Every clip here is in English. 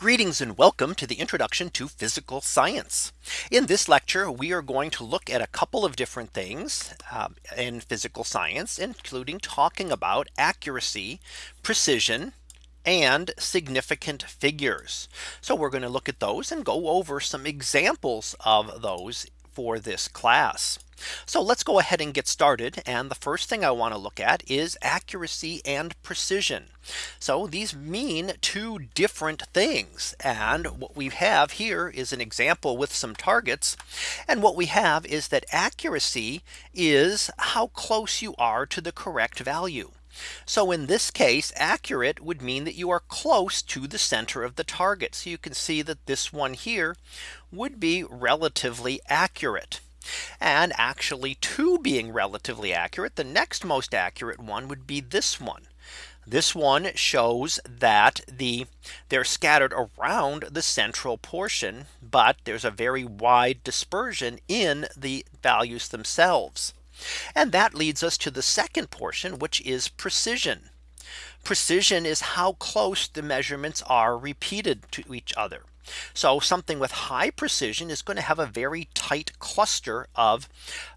Greetings and welcome to the introduction to physical science. In this lecture, we are going to look at a couple of different things um, in physical science, including talking about accuracy, precision, and significant figures. So we're going to look at those and go over some examples of those for this class. So let's go ahead and get started. And the first thing I want to look at is accuracy and precision. So these mean two different things. And what we have here is an example with some targets. And what we have is that accuracy is how close you are to the correct value. So in this case, accurate would mean that you are close to the center of the target. So you can see that this one here would be relatively accurate. And actually two being relatively accurate, the next most accurate one would be this one. This one shows that the they're scattered around the central portion, but there's a very wide dispersion in the values themselves. And that leads us to the second portion, which is precision. Precision is how close the measurements are repeated to each other. So something with high precision is going to have a very tight cluster of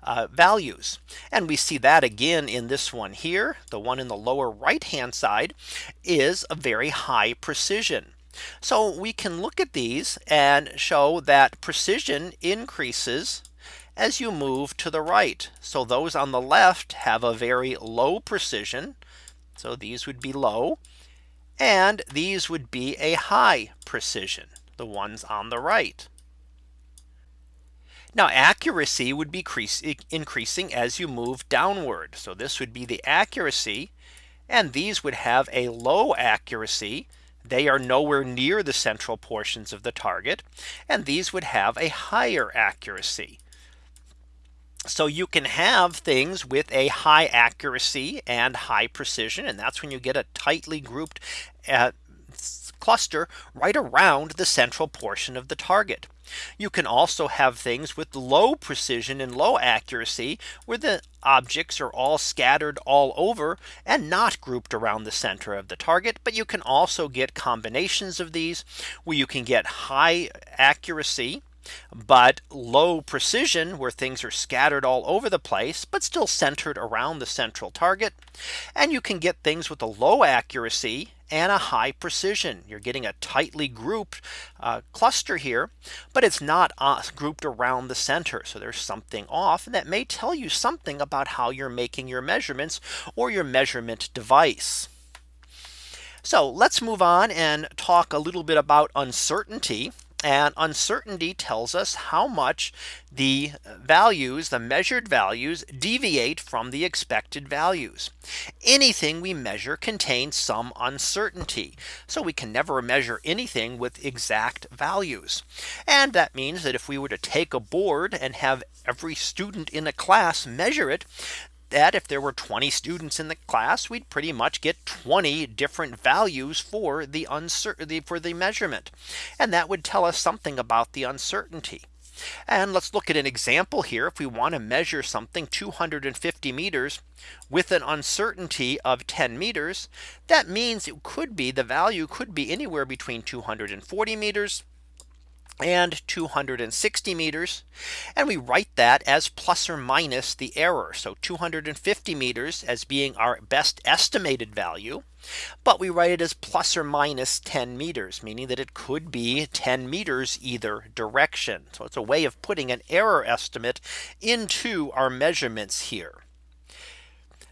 uh, values. And we see that again in this one here. The one in the lower right hand side is a very high precision. So we can look at these and show that precision increases as you move to the right. So those on the left have a very low precision. So these would be low. And these would be a high precision the ones on the right. Now accuracy would be increasing as you move downward. So this would be the accuracy and these would have a low accuracy. They are nowhere near the central portions of the target. And these would have a higher accuracy. So you can have things with a high accuracy and high precision. And that's when you get a tightly grouped uh, cluster right around the central portion of the target. You can also have things with low precision and low accuracy where the objects are all scattered all over and not grouped around the center of the target. But you can also get combinations of these where you can get high accuracy but low precision where things are scattered all over the place, but still centered around the central target. And you can get things with a low accuracy and a high precision. You're getting a tightly grouped uh, cluster here, but it's not uh, grouped around the center. So there's something off and that may tell you something about how you're making your measurements or your measurement device. So let's move on and talk a little bit about uncertainty. And uncertainty tells us how much the values, the measured values deviate from the expected values. Anything we measure contains some uncertainty. So we can never measure anything with exact values. And that means that if we were to take a board and have every student in a class measure it, that if there were 20 students in the class, we'd pretty much get 20 different values for the uncertainty for the measurement. And that would tell us something about the uncertainty. And let's look at an example here. If we want to measure something 250 meters with an uncertainty of 10 meters, that means it could be the value could be anywhere between 240 meters and 260 meters. And we write that as plus or minus the error. So 250 meters as being our best estimated value. But we write it as plus or minus 10 meters, meaning that it could be 10 meters either direction. So it's a way of putting an error estimate into our measurements here.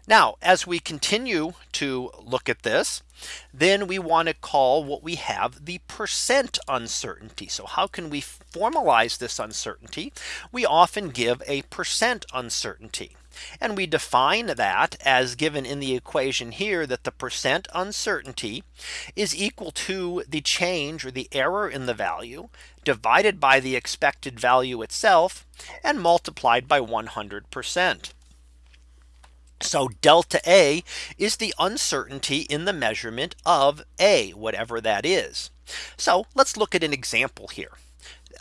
Now, as we continue to look at this, then we want to call what we have the percent uncertainty. So how can we formalize this uncertainty? We often give a percent uncertainty. And we define that as given in the equation here that the percent uncertainty is equal to the change or the error in the value divided by the expected value itself and multiplied by 100%. So delta A is the uncertainty in the measurement of A, whatever that is. So let's look at an example here.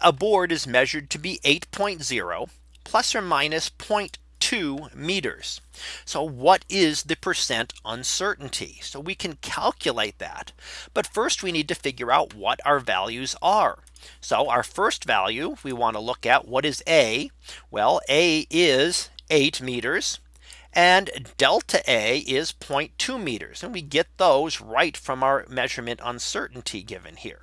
A board is measured to be 8.0 plus or minus 0.2 meters. So what is the percent uncertainty? So we can calculate that. But first we need to figure out what our values are. So our first value we want to look at what is A? Well, A is 8 meters and delta A is 0.2 meters. And we get those right from our measurement uncertainty given here.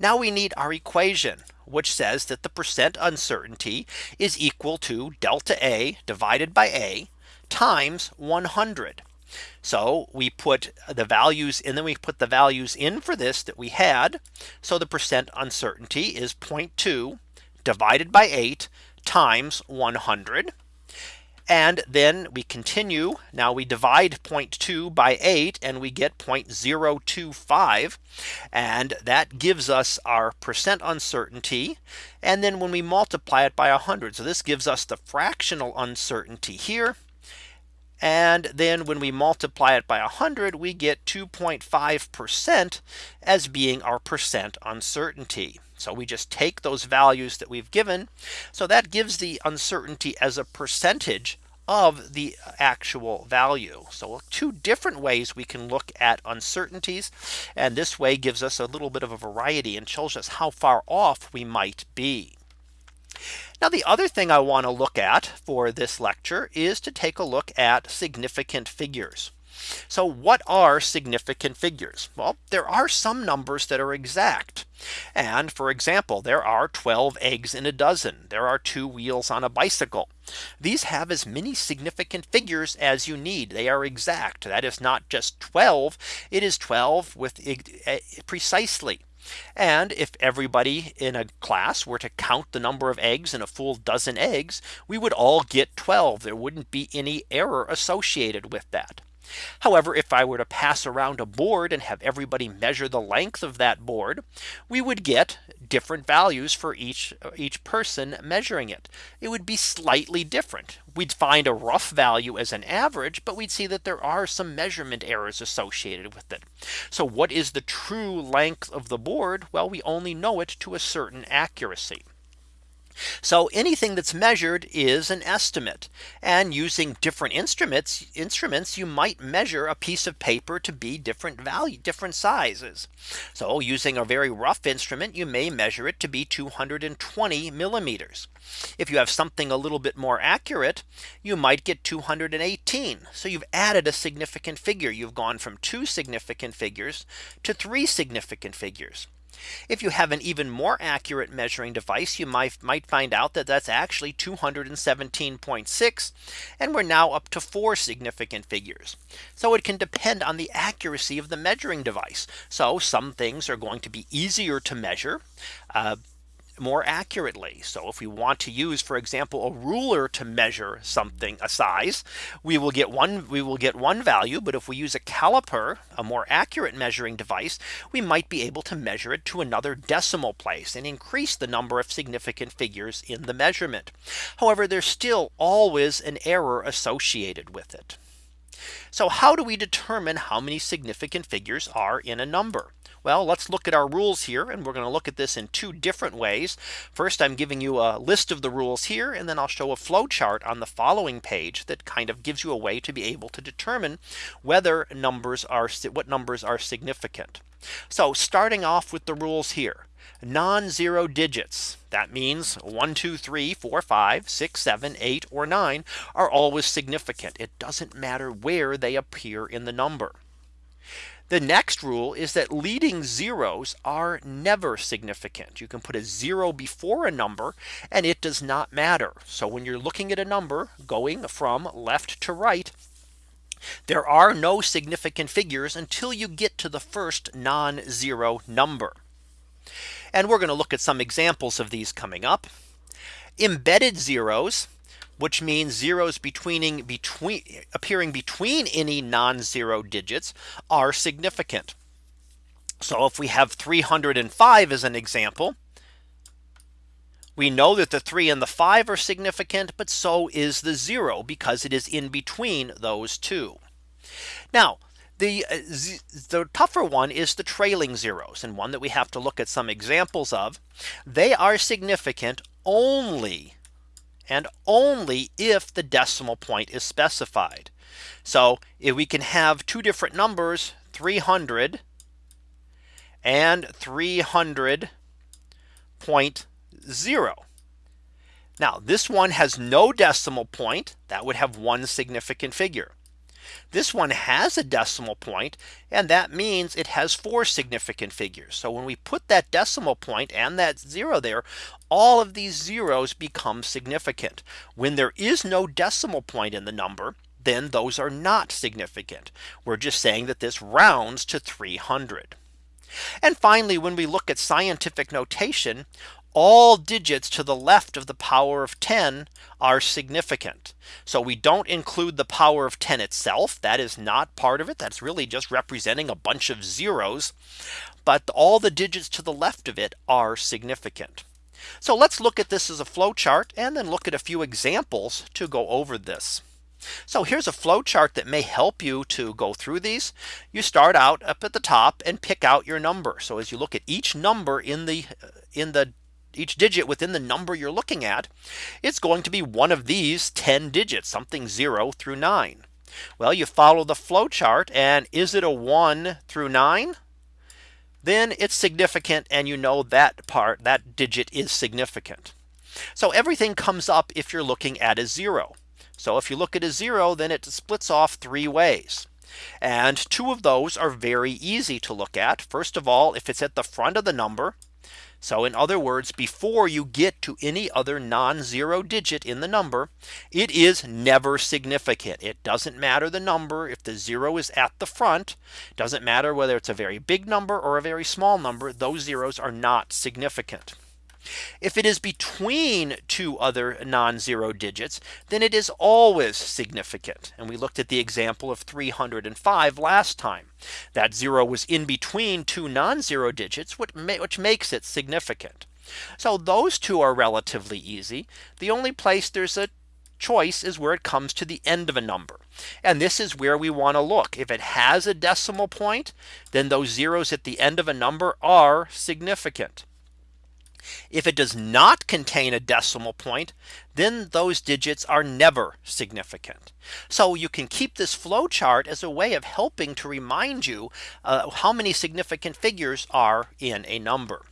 Now we need our equation which says that the percent uncertainty is equal to delta A divided by A times 100. So we put the values and then we put the values in for this that we had. So the percent uncertainty is 0.2 divided by 8 times 100. And then we continue. Now we divide 0.2 by 8 and we get 0.025. And that gives us our percent uncertainty. And then when we multiply it by 100. So this gives us the fractional uncertainty here. And then when we multiply it by 100, we get 2.5% as being our percent uncertainty. So we just take those values that we've given. So that gives the uncertainty as a percentage of the actual value. So two different ways we can look at uncertainties. And this way gives us a little bit of a variety and shows us how far off we might be. Now the other thing I want to look at for this lecture is to take a look at significant figures. So what are significant figures? Well, there are some numbers that are exact. And for example, there are 12 eggs in a dozen. There are two wheels on a bicycle. These have as many significant figures as you need. They are exact. That is not just 12. It is 12 with eh, precisely. And if everybody in a class were to count the number of eggs in a full dozen eggs, we would all get 12. There wouldn't be any error associated with that. However, if I were to pass around a board and have everybody measure the length of that board, we would get different values for each each person measuring it. It would be slightly different. We'd find a rough value as an average, but we'd see that there are some measurement errors associated with it. So what is the true length of the board? Well, we only know it to a certain accuracy. So anything that's measured is an estimate and using different instruments instruments you might measure a piece of paper to be different value different sizes. So using a very rough instrument you may measure it to be 220 millimeters. If you have something a little bit more accurate, you might get 218. So you've added a significant figure. You've gone from two significant figures to three significant figures. If you have an even more accurate measuring device, you might might find out that that's actually 217.6. And we're now up to four significant figures. So it can depend on the accuracy of the measuring device. So some things are going to be easier to measure. Uh, more accurately. So if we want to use, for example, a ruler to measure something a size, we will get one we will get one value. But if we use a caliper, a more accurate measuring device, we might be able to measure it to another decimal place and increase the number of significant figures in the measurement. However, there's still always an error associated with it. So how do we determine how many significant figures are in a number? Well, let's look at our rules here and we're going to look at this in two different ways. First, I'm giving you a list of the rules here and then I'll show a flow chart on the following page that kind of gives you a way to be able to determine whether numbers are what numbers are significant. So starting off with the rules here non-zero digits. That means 1, 2, 3, 4, 5, 6, 7, 8, or 9 are always significant. It doesn't matter where they appear in the number. The next rule is that leading zeros are never significant. You can put a zero before a number and it does not matter. So when you're looking at a number going from left to right, there are no significant figures until you get to the first non-zero number. And we're going to look at some examples of these coming up. Embedded zeros which means zeros between between appearing between any non-zero digits are significant. So if we have 305 as an example, we know that the 3 and the 5 are significant, but so is the 0 because it is in between those two. Now, the, uh, the tougher one is the trailing zeros and one that we have to look at some examples of. They are significant only and only if the decimal point is specified. So if we can have two different numbers 300 and 300.0. Now this one has no decimal point that would have one significant figure. This one has a decimal point and that means it has four significant figures. So when we put that decimal point and that zero there, all of these zeros become significant. When there is no decimal point in the number, then those are not significant. We're just saying that this rounds to 300. And finally, when we look at scientific notation, all digits to the left of the power of 10 are significant. So we don't include the power of 10 itself. That is not part of it. That's really just representing a bunch of zeros. But all the digits to the left of it are significant. So let's look at this as a flow chart and then look at a few examples to go over this. So here's a flow chart that may help you to go through these. You start out up at the top and pick out your number. So as you look at each number in the in the each digit within the number you're looking at, it's going to be one of these 10 digits, something 0 through 9. Well, you follow the flow chart and is it a 1 through 9? Then it's significant and you know that part that digit is significant. So everything comes up if you're looking at a 0. So if you look at a 0, then it splits off three ways. And two of those are very easy to look at. First of all, if it's at the front of the number, so in other words, before you get to any other non-zero digit in the number, it is never significant. It doesn't matter the number if the zero is at the front, doesn't matter whether it's a very big number or a very small number, those zeros are not significant. If it is between two other non-zero digits, then it is always significant. And we looked at the example of 305 last time. That zero was in between two non-zero digits, which makes it significant. So those two are relatively easy. The only place there's a choice is where it comes to the end of a number. And this is where we want to look. If it has a decimal point, then those zeros at the end of a number are significant. If it does not contain a decimal point, then those digits are never significant. So you can keep this flow chart as a way of helping to remind you uh, how many significant figures are in a number.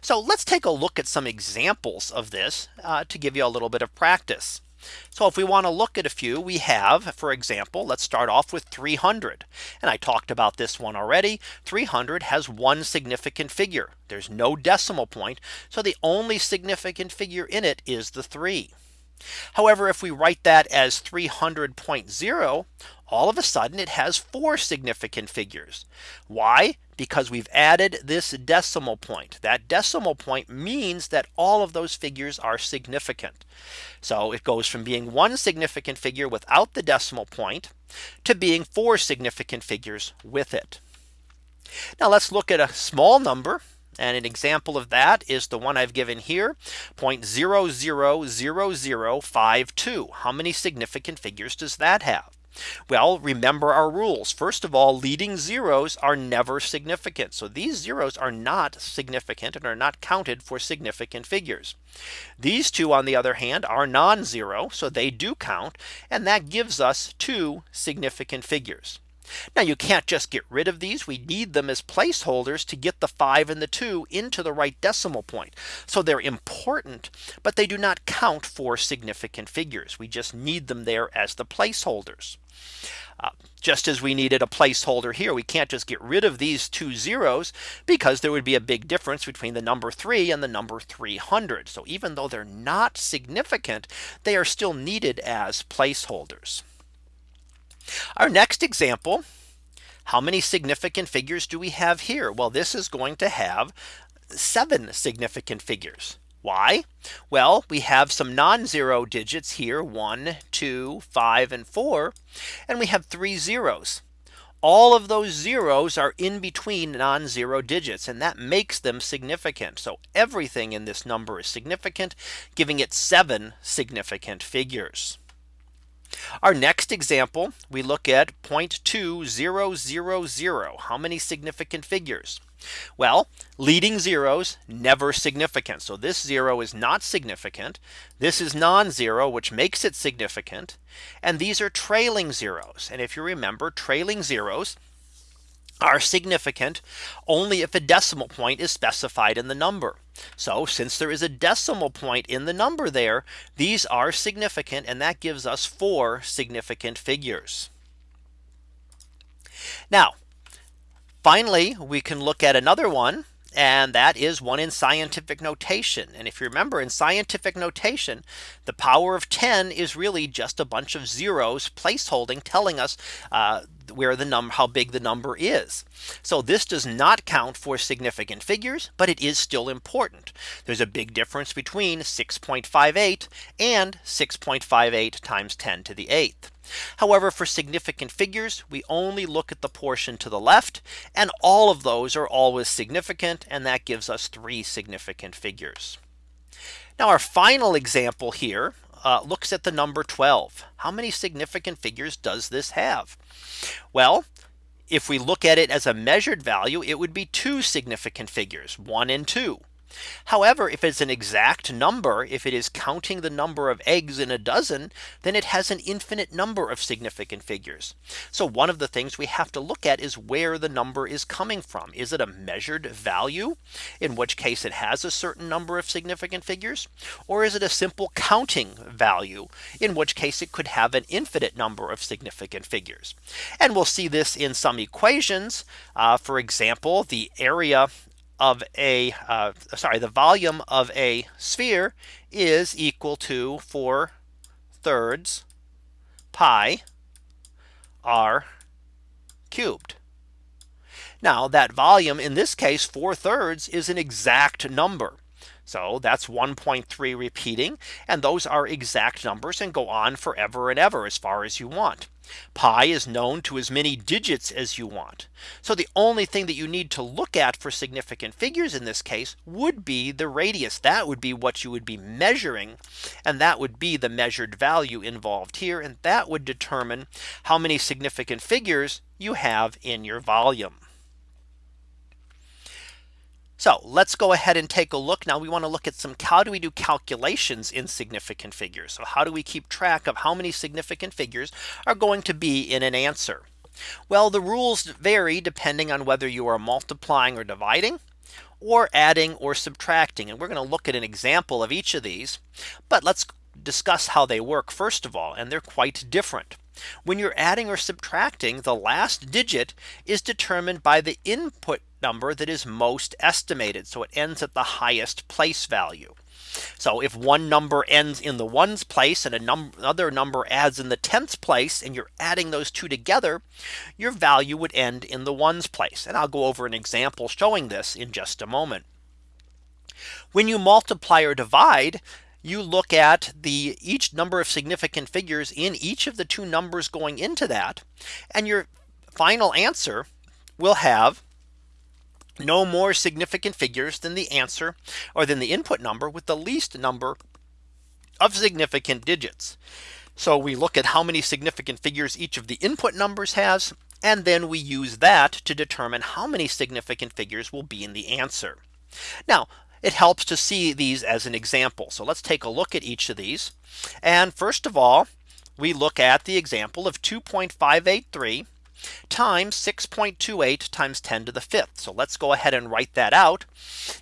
So let's take a look at some examples of this uh, to give you a little bit of practice. So if we want to look at a few we have, for example, let's start off with 300. And I talked about this one already. 300 has one significant figure. There's no decimal point. So the only significant figure in it is the 3. However, if we write that as 300.0, all of a sudden it has four significant figures. Why? Because we've added this decimal point. That decimal point means that all of those figures are significant. So it goes from being one significant figure without the decimal point to being four significant figures with it. Now let's look at a small number and an example of that is the one I've given here 0.000052. How many significant figures does that have? Well, remember our rules. First of all, leading zeros are never significant. So these zeros are not significant and are not counted for significant figures. These two, on the other hand, are non-zero. So they do count. And that gives us two significant figures. Now you can't just get rid of these. We need them as placeholders to get the 5 and the 2 into the right decimal point. So they're important, but they do not count for significant figures. We just need them there as the placeholders. Uh, just as we needed a placeholder here, we can't just get rid of these two zeros because there would be a big difference between the number 3 and the number 300. So even though they're not significant, they are still needed as placeholders. Our next example. How many significant figures do we have here? Well, this is going to have seven significant figures. Why? Well, we have some non-zero digits here, one, two, five, and four, and we have three zeros. All of those zeros are in between non-zero digits, and that makes them significant. So everything in this number is significant, giving it seven significant figures. Our next example, we look at 0.2000. How many significant figures? Well, leading zeros never significant. So this zero is not significant. This is non-zero, which makes it significant. And these are trailing zeros. And if you remember trailing zeros are significant only if a decimal point is specified in the number. So since there is a decimal point in the number there, these are significant and that gives us four significant figures. Now, finally, we can look at another one and that is one in scientific notation. And if you remember in scientific notation, the power of 10 is really just a bunch of zeros placeholding telling us uh, where the number how big the number is. So this does not count for significant figures, but it is still important. There's a big difference between 6.58 and 6.58 times 10 to the eighth. However, for significant figures, we only look at the portion to the left and all of those are always significant and that gives us three significant figures. Now our final example here uh, looks at the number 12. How many significant figures does this have? Well, if we look at it as a measured value, it would be two significant figures, one and two. However, if it's an exact number, if it is counting the number of eggs in a dozen, then it has an infinite number of significant figures. So one of the things we have to look at is where the number is coming from. Is it a measured value, in which case it has a certain number of significant figures? Or is it a simple counting value, in which case it could have an infinite number of significant figures? And we'll see this in some equations. Uh, for example, the area of a uh, sorry, the volume of a sphere is equal to 4 thirds pi r cubed. Now that volume in this case 4 thirds is an exact number. So that's 1.3 repeating and those are exact numbers and go on forever and ever as far as you want. Pi is known to as many digits as you want. So the only thing that you need to look at for significant figures in this case would be the radius. That would be what you would be measuring. And that would be the measured value involved here. And that would determine how many significant figures you have in your volume. So let's go ahead and take a look. Now we want to look at some how do we do calculations in significant figures? So how do we keep track of how many significant figures are going to be in an answer? Well, the rules vary depending on whether you are multiplying or dividing or adding or subtracting. And we're going to look at an example of each of these. But let's discuss how they work first of all, and they're quite different. When you're adding or subtracting, the last digit is determined by the input number that is most estimated. So it ends at the highest place value. So if one number ends in the ones place and num another number adds in the tens place and you're adding those two together, your value would end in the ones place. And I'll go over an example showing this in just a moment. When you multiply or divide, you look at the each number of significant figures in each of the two numbers going into that. And your final answer will have no more significant figures than the answer or than the input number with the least number of significant digits. So we look at how many significant figures each of the input numbers has. And then we use that to determine how many significant figures will be in the answer. Now it helps to see these as an example. So let's take a look at each of these. And first of all, we look at the example of 2.583 times 6.28 times 10 to the fifth. So let's go ahead and write that out.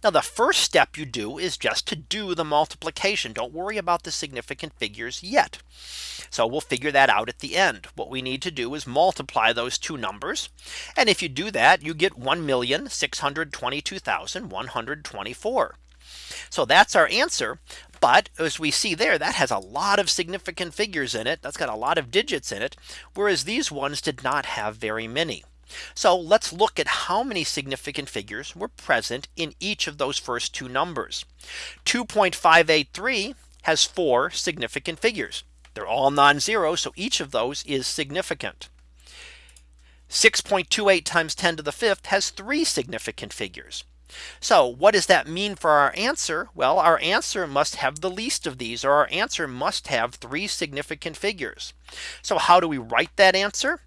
Now the first step you do is just to do the multiplication. Don't worry about the significant figures yet. So we'll figure that out at the end. What we need to do is multiply those two numbers. And if you do that, you get 1,622,124. So that's our answer. But as we see there, that has a lot of significant figures in it. That's got a lot of digits in it. Whereas these ones did not have very many. So let's look at how many significant figures were present in each of those first two numbers. 2.583 has four significant figures. They're all non-zero. So each of those is significant. 6.28 times 10 to the fifth has three significant figures. So what does that mean for our answer? Well, our answer must have the least of these or our answer must have three significant figures. So how do we write that answer?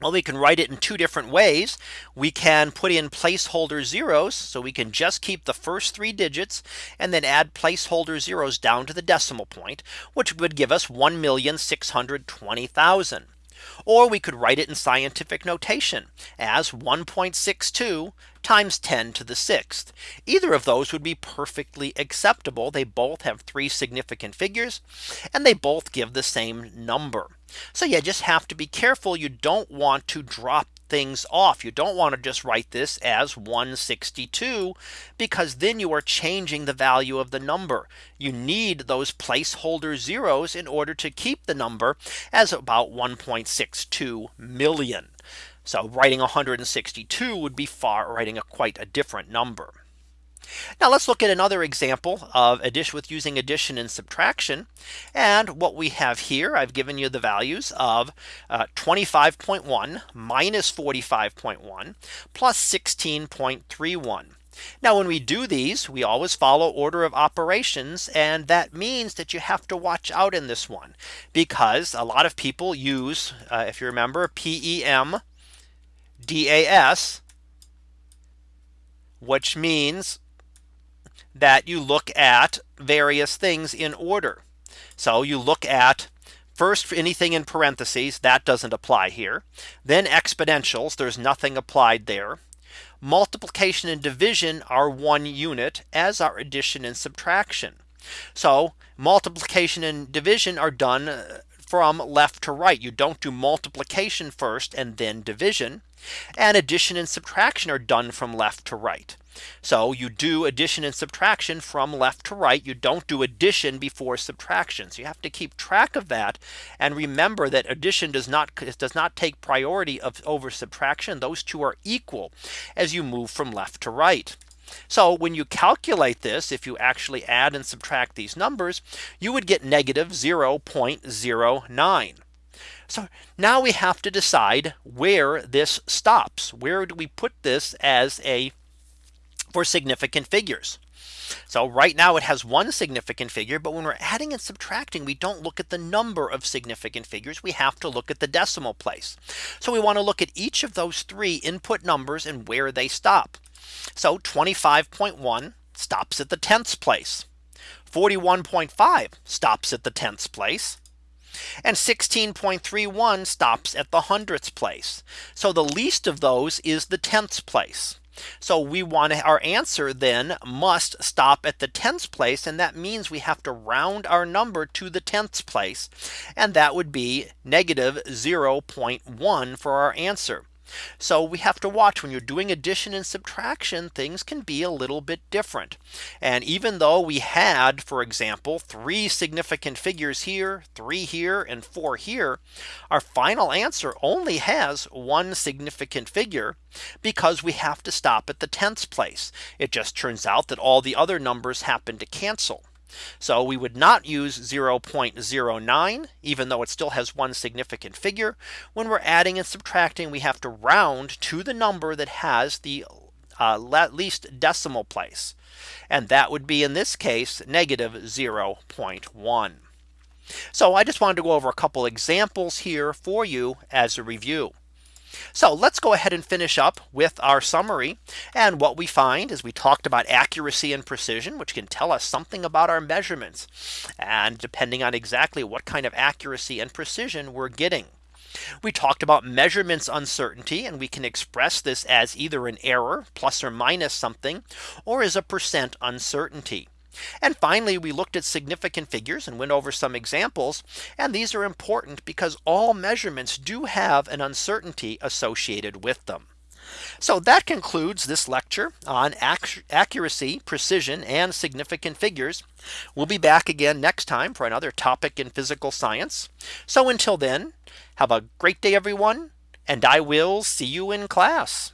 Well, we can write it in two different ways. We can put in placeholder zeros. So we can just keep the first three digits and then add placeholder zeros down to the decimal point, which would give us 1,620,000. Or we could write it in scientific notation as 1.62 times 10 to the sixth. Either of those would be perfectly acceptable. They both have three significant figures and they both give the same number. So you just have to be careful. You don't want to drop things off. You don't want to just write this as 162 because then you are changing the value of the number. You need those placeholder zeros in order to keep the number as about 1.62 million. So writing 162 would be far writing a quite a different number. Now let's look at another example of addition with using addition and subtraction. And what we have here, I've given you the values of uh, 25.1 minus 45.1 plus 16.31. Now when we do these we always follow order of operations and that means that you have to watch out in this one because a lot of people use uh, if you remember PEM DAS which means that you look at various things in order. So you look at first anything in parentheses that doesn't apply here. Then exponentials there's nothing applied there. Multiplication and division are one unit as are addition and subtraction. So multiplication and division are done uh, from left to right. You don't do multiplication first and then division. And addition and subtraction are done from left to right. So you do addition and subtraction from left to right. You don't do addition before subtraction. So you have to keep track of that. And remember that addition does not does not take priority of over subtraction. Those two are equal as you move from left to right. So when you calculate this, if you actually add and subtract these numbers, you would get negative 0.09. So now we have to decide where this stops. Where do we put this as a for significant figures. So right now it has one significant figure. But when we're adding and subtracting, we don't look at the number of significant figures. We have to look at the decimal place. So we want to look at each of those three input numbers and where they stop. So 25.1 stops at the tenths place. 41.5 stops at the tenths place. And 16.31 stops at the hundredths place. So the least of those is the tenths place. So we want our answer then must stop at the tenths place. And that means we have to round our number to the tenths place. And that would be negative 0.1 for our answer. So we have to watch when you're doing addition and subtraction things can be a little bit different. And even though we had for example three significant figures here three here and four here our final answer only has one significant figure because we have to stop at the tenths place. It just turns out that all the other numbers happen to cancel. So we would not use 0.09 even though it still has one significant figure. When we're adding and subtracting we have to round to the number that has the uh, least decimal place. And that would be in this case negative 0.1. So I just wanted to go over a couple examples here for you as a review. So let's go ahead and finish up with our summary. And what we find is we talked about accuracy and precision, which can tell us something about our measurements. And depending on exactly what kind of accuracy and precision we're getting. We talked about measurements uncertainty and we can express this as either an error plus or minus something or as a percent uncertainty. And finally, we looked at significant figures and went over some examples. And these are important because all measurements do have an uncertainty associated with them. So that concludes this lecture on accuracy, precision, and significant figures. We'll be back again next time for another topic in physical science. So until then, have a great day, everyone, and I will see you in class.